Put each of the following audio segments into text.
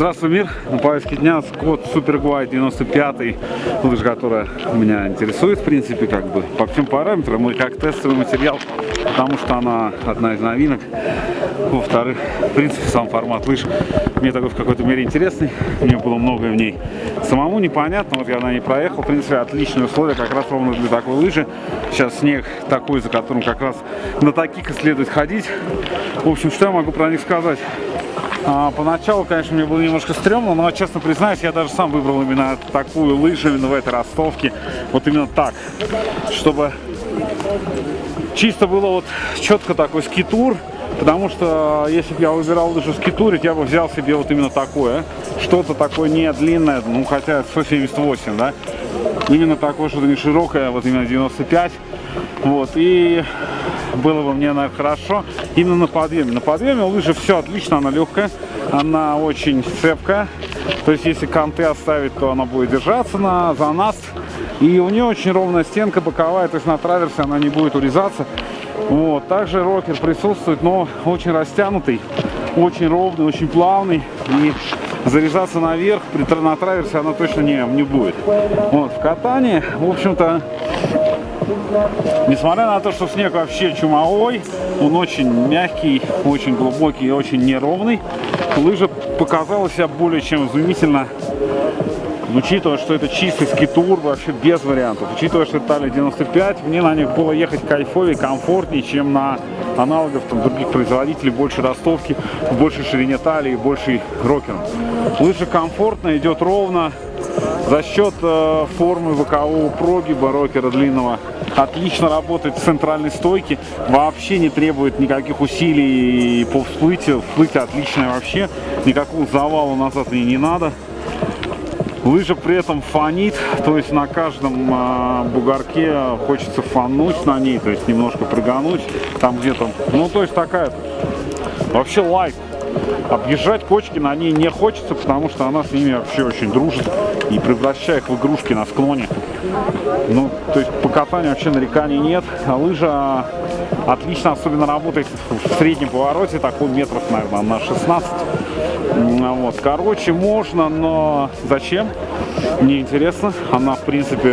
Здравствуй, мир! На повестке дня Скотт Суперглайд 95 лыжа, которая меня интересует, в принципе, как бы по всем параметрам и как тестовый материал, потому что она одна из новинок. Во-вторых, в принципе, сам формат лыж мне такой в какой-то мере интересный, мне было многое в ней самому непонятно, вот я на ней проехал, в принципе, отличные условия, как раз ровно для такой лыжи. Сейчас снег такой, за которым как раз на таких и следует ходить. В общем, что я могу про них сказать? А, поначалу, конечно, мне было немножко стрёмно, но, честно признаюсь, я даже сам выбрал именно такую лыжу, именно в этой ростовке. Вот именно так, чтобы чисто было вот четко такой скитур, потому что если бы я выбирал лыжу скитурить, я бы взял себе вот именно такое, что-то такое не длинное, ну хотя 178, да, именно такое, что-то не широкое, вот именно 95, вот, и было бы мне, наверное, хорошо именно на подъеме. На подъеме лыжи все отлично, она легкая, она очень цепкая. То есть, если канты оставить, то она будет держаться на за нас. И у нее очень ровная стенка боковая, то есть на траверсе она не будет урезаться. Вот. Также рокер присутствует, но очень растянутый, очень ровный, очень плавный. И заряжаться наверх при, на траверсе она точно не, не будет. Вот. В катании, в общем-то, Несмотря на то, что снег вообще чумовой, он очень мягкий, очень глубокий и очень неровный, лыжа показала себя более чем изумительно. Учитывая, что это чистый скитур, вообще без вариантов. Учитывая, что это Талия 95, мне на них было ехать кайфовее, комфортнее, чем на аналогов там, других производителей, больше ростовки, в большей ширине талии, больший рокер. Лыжа комфортно, идет ровно, за счет э, формы бокового прогиба рокера длинного отлично работает в центральной стойке, вообще не требует никаких усилий по всплытию, всплытие отличное вообще, никакого завала назад мне не надо. Лыжа при этом фонит, то есть на каждом э, бугорке хочется фануть на ней, то есть немножко прыгануть, там где-то, ну то есть такая, вообще лайк. Объезжать кочки на ней не хочется, потому что она с ними вообще очень дружит и превращает их в игрушки на склоне. Ну, то есть по катанию вообще нареканий нет. А лыжа отлично особенно работает в среднем повороте, такой метров, наверное, на 16. Вот. Короче, можно, но зачем? Мне интересно. Она, в принципе,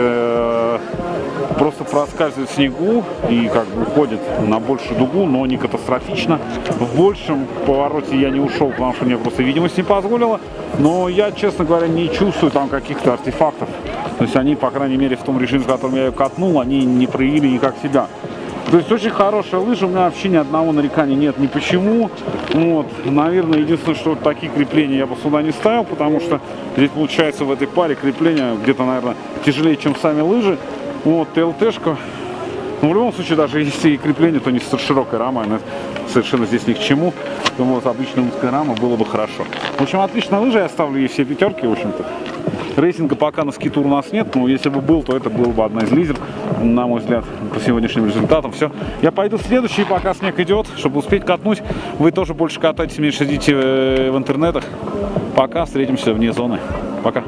просто проскальзывает в снегу и как бы уходит на большую дугу, но не катастрофично. В большем повороте я не ушел, потому что мне просто видимость не позволила. Но я, честно говоря, не чувствую там каких-то артефактов. То есть они, по крайней мере, в том режиме, в котором я ее катнул, они не проявили никак себя. То есть очень хорошая лыжа, у меня вообще ни одного нарекания нет ни почему. Вот, наверное, единственное, что вот такие крепления я бы сюда не ставил, потому что здесь получается в этой паре крепления где-то, наверное, тяжелее, чем сами лыжи. Вот, ТЛТшка. Ну, в любом случае, даже если и крепление, то не с широкой рамой, она совершенно здесь ни к чему. То вот обычная узкая рама было бы хорошо. В общем, отличная лыжа, я ставлю ей все пятерки, в общем-то. Рейсинга пока на скитур у нас нет, но если бы был, то это был бы одна из лидер, на мой взгляд, по сегодняшним результатам. Все. Я пойду в следующий, пока снег идет, чтобы успеть катнуть. Вы тоже больше катайтесь, меньше идите э, в интернетах. Пока, встретимся вне зоны. Пока.